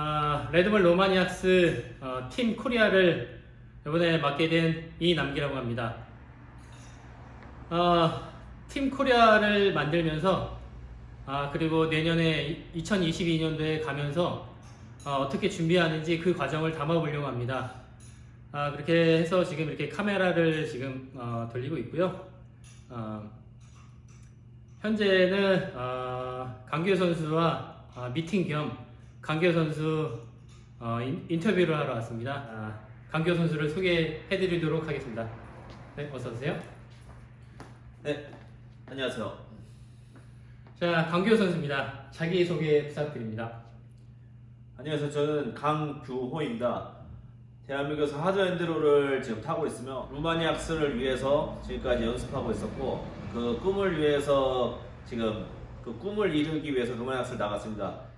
아, Red Bull Romaniacs 어, 팀 코리아를 이번에 맡게 된 이남기라고 합니다. 어, 팀 코리아를 만들면서 아, 그리고 내년에 2022년도에 가면서 어, 어떻게 준비하는지 그 과정을 담아보려고 합니다. 아, 그렇게 해서 지금 이렇게 카메라를 지금 어, 돌리고 있고요. 어, 현재는 어, 강규 선수와 어, 미팅 겸 강규 선수 어, 인, 인터뷰를 하러 왔습니다. 아, 강규 선수를 소개해드리도록 하겠습니다. 네, 어서 오세요. 네, 안녕하세요. 자, 강규 선수입니다. 자기 소개 부탁드립니다. 안녕하세요. 저는 강규호입니다. 대한민국에서 하드엔드로를 지금 타고 있으며 루마니악스를 위해서 지금까지 연습하고 있었고 그 꿈을 위해서 지금 그 꿈을 이루기 위해서 루마니악스를 나갔습니다.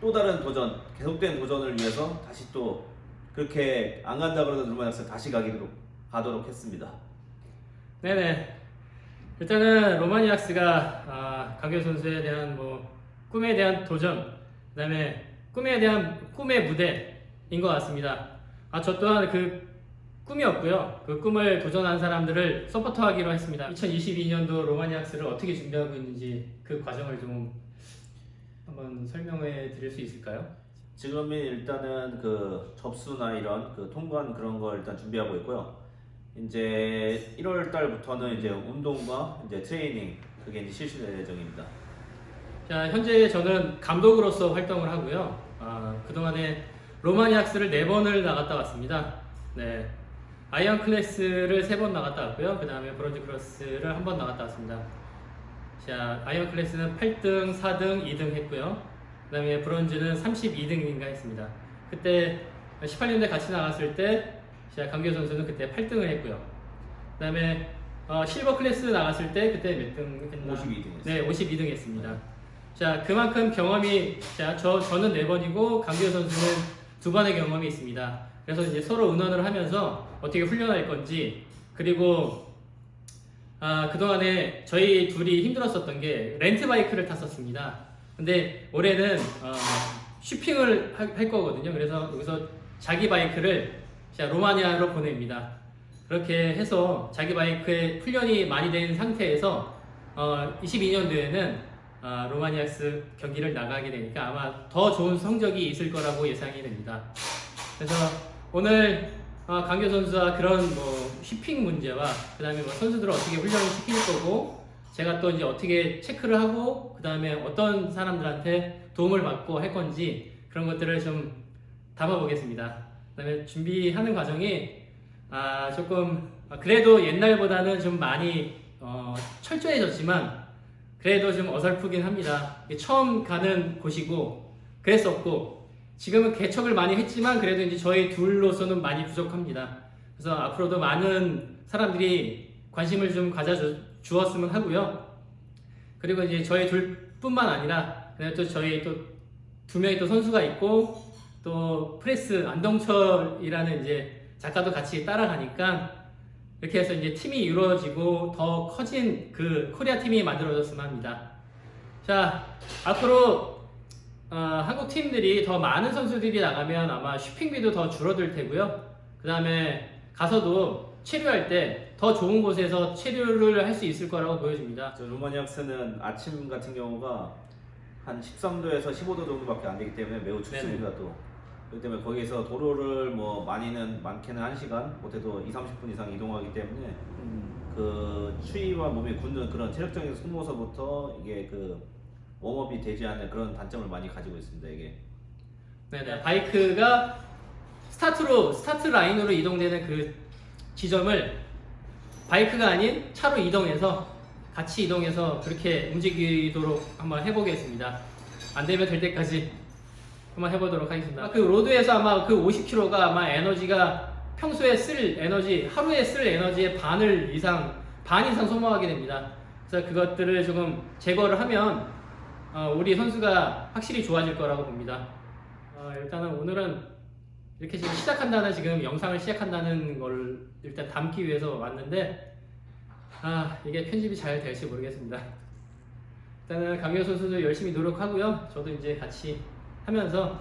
또 다른 도전, 계속된 도전을 위해서 다시 또 그렇게 안 간다 그러던 루마니악스 다시 가기로 가도록 했습니다. 네네. 일단은 로마니악스가 아, 강규 선수에 대한 뭐 꿈에 대한 도전, 그다음에 꿈에 대한 꿈의 무대인 것 같습니다. 아, 저 또한 그 꿈이었고요. 그 꿈을 도전한 사람들을 서포터하기로 했습니다. 2022년도 로마니악스를 어떻게 준비하고 있는지 그 과정을 좀 한번 설명해 드릴 수 있을까요? 지금은 일단은 그 접수나 이런 그 통관 그런 걸 일단 준비하고 있고요. 이제 1월 달부터는 이제 운동과 이제 트레이닝 그게 이제 실시될 예정입니다. 자, 현재 저는 감독으로서 활동을 하고요. 아, 그동안에 Romaniacs를 4번을 나갔다 왔습니다. 네. Iron class를 3번 나갔다 왔고요. 그 다음에 Bronze class를 한 번 나갔다 왔습니다. 자, Iron class는 8등, 4등, 2등 했고요. 그 다음에 Bronze는 32등인가 했습니다. 그때 18년대 같이 나갔을 때, 자, 강규 선수는 그때 8등을 했고요. 그 다음에 어, Silver class 나갔을 때 그때 몇 등 했나? 52등 했어요. 네, 52등 했습니다. 자, 그만큼 경험이, 자, 저, 저는 4번이고, 강규 선수는 두 번의 경험이 있습니다. 그래서 이제 서로 의논을 하면서 어떻게 훈련할 건지, 그리고, 아, 그동안에 저희 둘이 힘들었었던 게 렌트 바이크를 탔었습니다. 근데 올해는, 어, 쇼핑을 하- 할 거거든요. 그래서 여기서 자기 바이크를 자, 로마니아로 보냅니다. 그렇게 해서 자기 바이크에 훈련이 많이 된 상태에서 어, 22년도에는 아, 로마니악스 경기를 나가게 되니까 아마 더 좋은 성적이 있을 거라고 예상이 됩니다. 그래서 오늘 어, 강교 선수와 그런 뭐 휘핑 문제와 그 다음에 뭐 선수들을 어떻게 훈련을 시킬 거고 제가 또 이제 어떻게 체크를 하고 그 다음에 어떤 사람들한테 도움을 받고 할 건지 그런 것들을 좀 담아보겠습니다. 그 다음에 준비하는 과정이 아, 조금 아, 그래도 옛날보다는 좀 많이 어, 철저해졌지만 그래도 좀 어설프긴 합니다. 처음 가는 곳이고 그랬었고 지금은 개척을 많이 했지만 그래도 이제 저희 둘로서는 많이 부족합니다. 그래서 앞으로도 많은 사람들이 관심을 좀 가져 주었으면 하고요. 그리고 이제 저희 둘뿐만 아니라 그냥 또 저희 또 두 명의 또 선수가 있고 또 프레스 안동철이라는 이제 작가도 같이 따라가니까 이렇게 해서 이제 팀이 이루어지고 더 커진 그 코리아 팀이 만들어졌으면 합니다. 자, 앞으로 어, 한국 팀들이 더 많은 선수들이 나가면 아마 슈핑비도 더 줄어들 테고요. 그 다음에 가서도 체류할 때 더 좋은 곳에서 체류를 할 수 있을 거라고 보여집니다. 저 루마니악스는 아침 같은 경우가 한 13도에서 15도 정도밖에 안 되기 때문에 매우 춥습니다 또 그렇기 때문에 거기에서 도로를 뭐 많이는 많게는 1시간 못해도 2, 30분 이상 이동하기 때문에 음, 그 추위와 몸이 굳는 그런 체력적인 소모서부터 이게 그 warm-up이 되지 않는 그런 단점을 많이 가지고 있습니다 이게 네네. 바이크가 스타트로 스타트 라인으로 이동되는 그 지점을 바이크가 아닌 차로 이동해서 같이 이동해서 그렇게 움직이도록 한번 해보겠습니다. 안 되면 될 때까지 한번 해보도록 하겠습니다. 그 road에서 아마 그 50km가 아마 에너지가 평소에 쓸 에너지 하루에 쓸 에너지의 반을 이상 반 이상 소모하게 됩니다. 그래서 그것들을 조금 제거를 하면 어, 우리 선수가 확실히 좋아질 거라고 봅니다. 어, 일단은 오늘은 이렇게 지금 시작한다는 지금 영상을 시작한다는 걸 일단 담기 위해서 왔는데 아 이게 편집이 잘 될지 모르겠습니다. 일단은 강경 선수도 열심히 노력하고요. 저도 이제 같이 하면서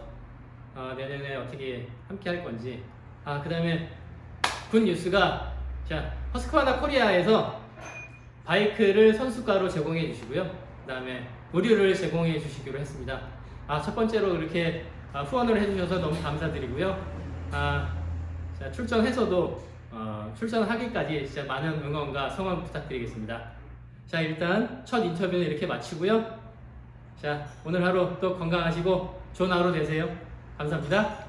어, 내년에 어떻게 함께 할 건지. 아, 그 다음에 군 뉴스가 자, 허스크바나 코리아에서 바이크를 선수가로 제공해 주시고요. 그 다음에 의류를 제공해 주시기로 했습니다. 아, 첫 번째로 이렇게 아, 후원을 해주셔서 너무 감사드리고요. 아, 자, 출전해서도 어, 출전하기까지 진짜 많은 응원과 성원 부탁드리겠습니다. 자, 일단 첫 인터뷰는 이렇게 마치고요. 자, 오늘 하루 또 건강하시고 좋은 하루 되세요. 감사합니다.